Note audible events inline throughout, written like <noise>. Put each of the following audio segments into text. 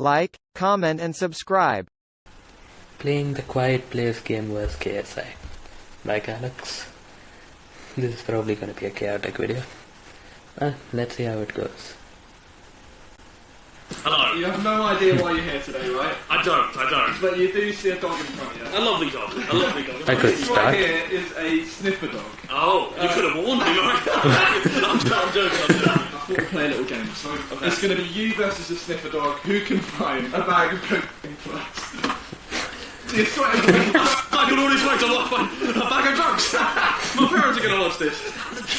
like, comment and subscribe. Playing the Quiet Place game was KSI. Like Alex. This is probably gonna be a chaotic video. Uh, let's see how it goes. Hello. You have no idea why you're here today, right? I don't, I don't. But you do see a dog in front of you. A lovely dog. A lovely dog. I could This start. right here is a sniffer dog. Oh, you could have warned me, right? I'm, <laughs> I'm joking, I'm joking. I thought we'd play a little game. So it's going to be you versus the sniffer dog. Who can find a bag of cocaine first? You're sweating. I can already wait to watch a bag of drugs. <laughs> My parents are going to watch this.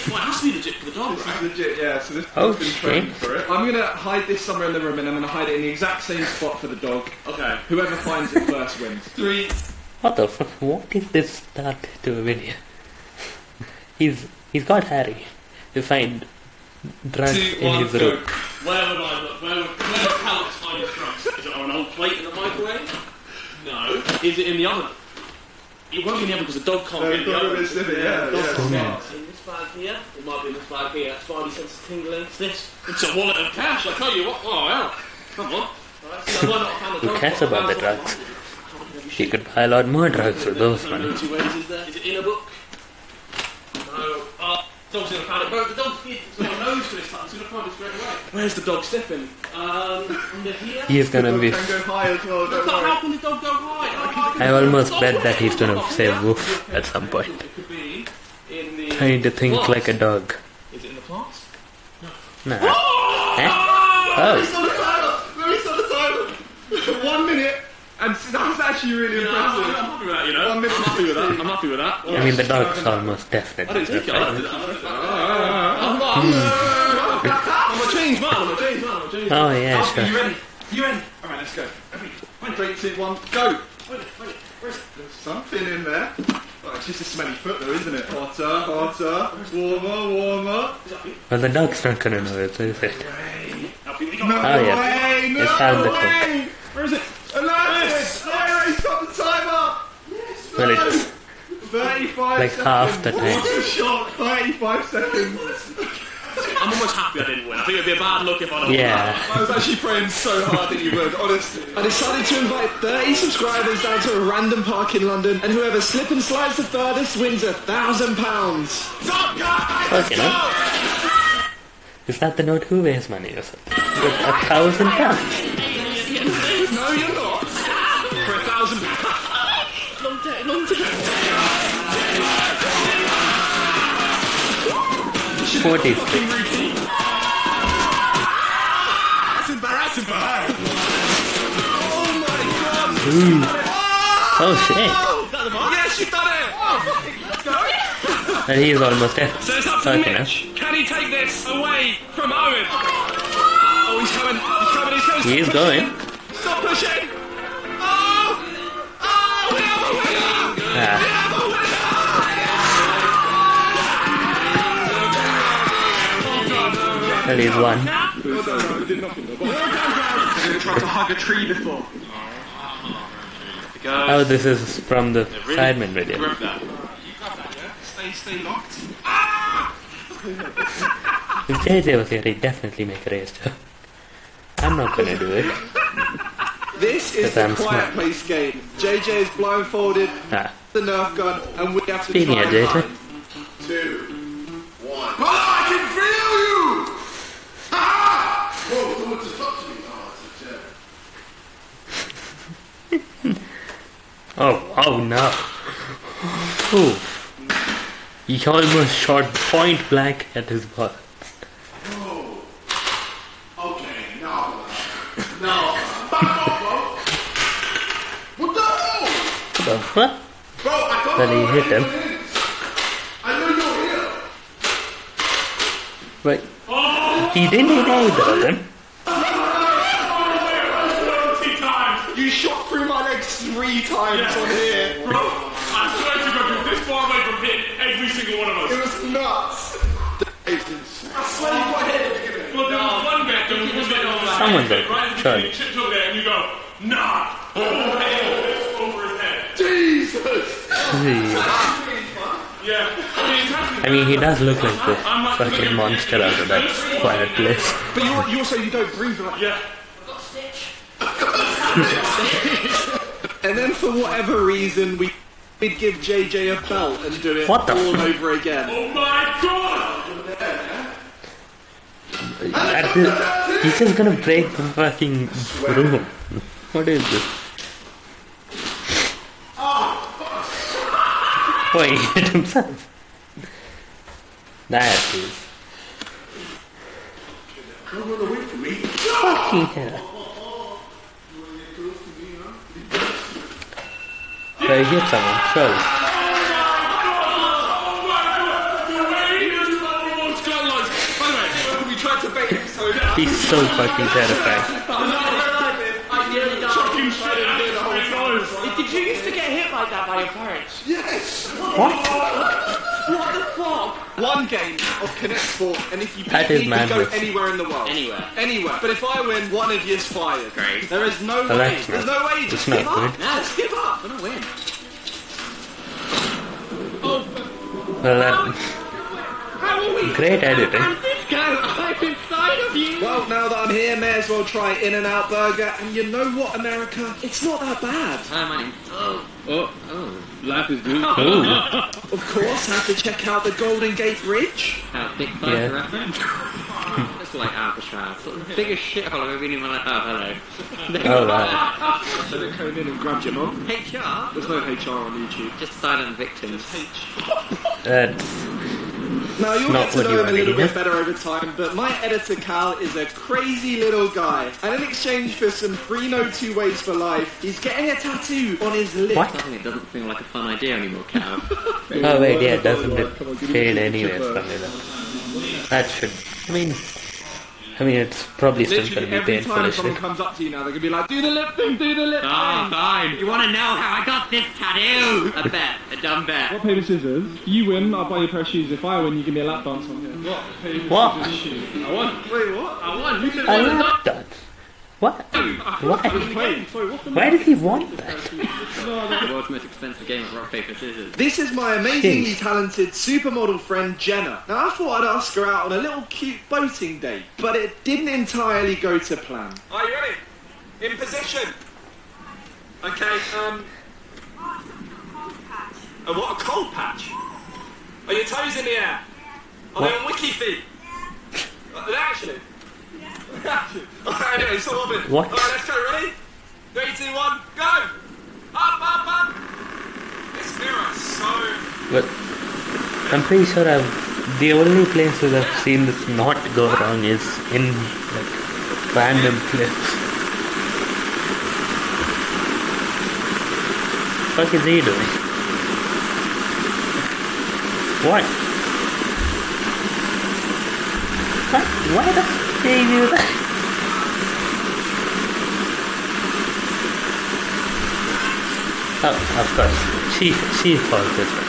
Well, it has to be legit for the dog, right? Legit, yeah. So this Oh, dog's been trained for it. I'm going to hide this somewhere in the room, and I'm going to hide it in the exact same spot for the dog. Okay. Whoever finds it first wins. Three. What the fuck? What is this start to a video? <laughs> he's he's got Harry to find drugs Two, in one, his go. room. Where would I look? Where would, where would Alex hide his drugs? Is it on an old plate in the microwave? No. Is it in the oven? It won't be in the oven because the dog can't No, get in the the dog oven. will sniff it, yeah, the dog yeah, can't smart. get it. In this bag here, it might be in this bag here. Spidey sense is tingling. It's this. It's a wallet of cash. I tell you what. Oh yeah. Come on. Right, so why not find the Who cares about the drugs? She could buy a lot more drugs with those money. Two ways is there? Is it in a book? No. Dog's gonna find it. Bro, the dog's here. It's got a nose for this time. It's gonna find it straight away. Where's the dog sniffing? Um, under here. He is gonna be. can go high as well, don't But how can the dog go high? I almost bet that he's gonna say woof at some point. It could be in the. Trying to think flask. like a dog. Is it in the flask? Nah. Eh? Oh, and <laughs> that was actually really Yeah, I'm, I'm impressive. happy with that, you know. One I'm minute happy with that. I'm happy with that. I mean the dog's almost I definitely. didn't take it. I right? did that. I'm, I'm, I'm a changed man. I'm a changed man. I'm a changed oh, man. Oh yeah, Alfie, you sure. ready? You ready? Alright, let's go. Three, two, one, go! Wait, wait, where's it? There's something in there. Oh, it's just a smelly foot though, isn't it? Hotter, hotter, warmer, warmer. Well, the dog's not gonna know it, is it? Alfie, we got No Oh, yeah. way! No It's found the way! Well, it's 35 like seconds. half the time. What's the shot? 35 seconds. I'm almost happy I didn't win. I think it'd be a bad look if I don't Yeah. I was actually praying so hard that you would, honestly. I decided to invite 30 subscribers down to a random park in London, and whoever slip and slides the furthest wins a thousand pounds. Stop, guys! Fucking hell. Is that the note who weighs money or something? With a thousand pounds. No, you're not. For a thousand pounds. 40s. Ooh. Oh shit. And he's almost dead. So it's up to okay, Mitch. Now. Can he take this away from Owen? Oh, he's coming. He's coming. He's, coming. he's going. Well, he's won. Tried to hug a tree before. Oh, this is from the Sidemen video. Stay, stay locked. If JJ was here, he'd definitely make a race joke. I'm not gonna do it. This is the I'm quiet smart. place game. JJ is blindfolded, Ah, the Nerf gun, and we have to Speaking try of JJ. Two, oh, oh no. Ooh. He almost shot point blank at his butt. Oh, okay, no. No. Back off, bro. What the hell? What the fuck? Bro, I Well, he hit him. I know you're here. Wait. He didn't hit either of them. Three times on here. Bro, I swear to God, you're this far away from hitting every single one of us. It us. was nuts. I swear you got hit. Well, there was one bit, there was one bit on the Someone head, did, right? surely. You chipped over there and you go, nah. Oh, over his head. Jesus! Yeah. I mean. I mean, he does look like the fucking monster out of that quiet place. But you, you also you don't breathe like Yeah. <laughs> <laughs> And then for whatever reason, we we'd give JJ a belt and do it What the all f- over again. Oh my god! At this- he's just gonna break the fucking room. What is this? Oh, he hit himself. That is. Fucking hell. So he hit someone, surely. We tried to bait him so. He's so fucking terrifying. Did you used to get hit like that by your parents? Yes! What? What the fuck? One game of Connect Four, and if you beat That me, you can go anywhere in the world. Anywhere. Anywhere. But if I win, one of you's fired. Great. There is no Well, way. that's There's no way. it's Just not give up. good. Just give up. I'm gonna win. Well, that, great editing. Francisco, I'm inside of you! Well, now that I'm here, may as well try In-N-Out Burger. And you know what, America? It's not that bad. Hi, my name. Oh. Oh, oh. Life is good. <laughs> Ooh. Of course, I have to check out the Golden Gate Bridge. Big bug Yeah. Reference. It's like Alcatraz. Sort of the biggest shithole I've ever been in my life. Oh, hello. Oh, right. So they came in and grabbed your mum. HR? There's no HR on YouTube. Just silent victims. That's uh, Now you'll Not get to what know him a little wanted, bit better over time, but my editor Cal is a crazy little guy. And in exchange for some free no two ways for life, he's getting a tattoo on his lip. What? Suddenly it doesn't feel like a fun idea anymore, Cal. <laughs> Oh wait, yeah, doesn't it fade anyway from it? That should. I mean, I mean, it's probably still Literally gonna be every painful time as someone shit. comes up to you now, they're gonna be like, do the lip thing, do the lip Ah, thing. fine. You want to know how I got this tattoo? A bet. A dumb bet. What paper, scissors. You win, I'll buy you a pair of shoes. If I win, you give me a lap dance on here. What? paper, What? scissors, shoes. I won. Wait, what? I won. Who said I like that. What? Why? Wait, sorry, what the Why did he want that? The world's most expensive game of rock, paper, scissors. This is my amazingly Jeez. talented supermodel friend Jenna. Now I thought I'd ask her out on a little cute boating date, but it didn't entirely go to plan. Are you ready? In position. Okay, um. Cold patch. And what a cold patch. Are your toes in the air? Are they on WikiFeet? Uh, They're actually. Alright, anyway, so orbit. What? Alright, let's go. Ready? Three, two, one, go! Up, up, up! This mirror is so. But I'm pretty sure I've the only places I've seen this not go wrong is in like random clips. Fuck is he doing? What? What? Why the that? Oh, of course. She she falls this way.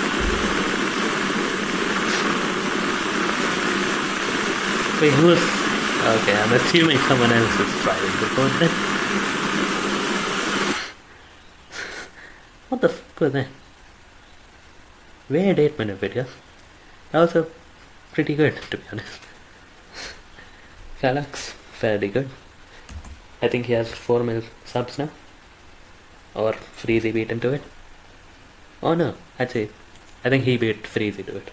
Wait, who is? Okay, I'm assuming someone else is driving the boat then. What the fuck was that? Weird 8 minute video. That was a pretty good, to be honest. Galax, fairly good. I think he has 4 mil subs now. Or Freezy beat him to it. Oh no, actually, I think he beat Freezy to it.